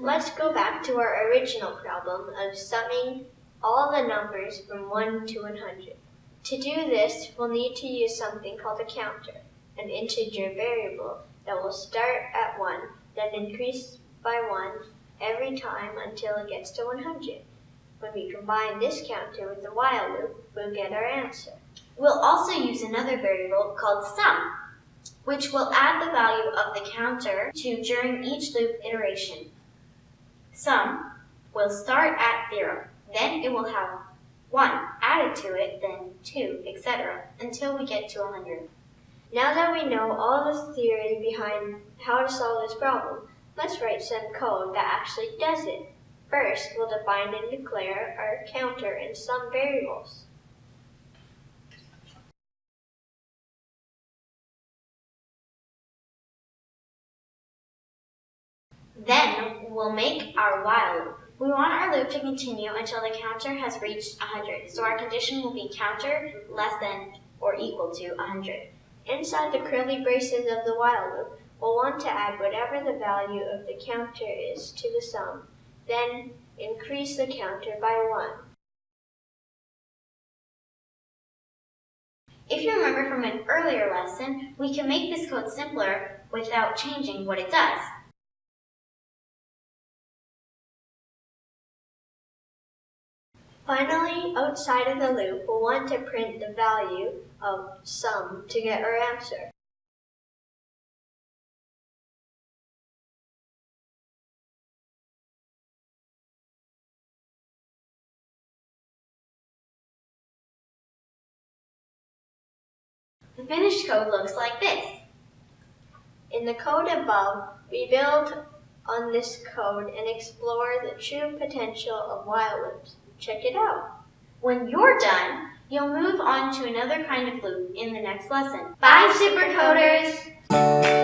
let's go back to our original problem of summing all the numbers from 1 to 100. To do this, we'll need to use something called a counter, an integer variable that will start at 1, then increase by 1 every time until it gets to 100. When we combine this counter with the while loop, we'll get our answer. We'll also use another variable called sum, which will add the value of the counter to during each loop iteration. Sum will start at 0, then it will have 1 added to it, then 2, etc., until we get to 100. Now that we know all the theory behind how to solve this problem, let's write some code that actually does it. First, we'll define and declare our counter and sum variables. Then we'll make our while loop. We want our loop to continue until the counter has reached 100, so our condition will be counter less than or equal to 100. Inside the curly braces of the while loop, we'll want to add whatever the value of the counter is to the sum, then increase the counter by 1. If you remember from an earlier lesson, we can make this code simpler without changing what it does. Finally, outside of the loop, we'll want to print the value of sum to get our answer. The finished code looks like this. In the code above, we build on this code and explore the true potential of while loops. Check it out. When you're done, you'll move on to another kind of loop in the next lesson. Bye, supercoders!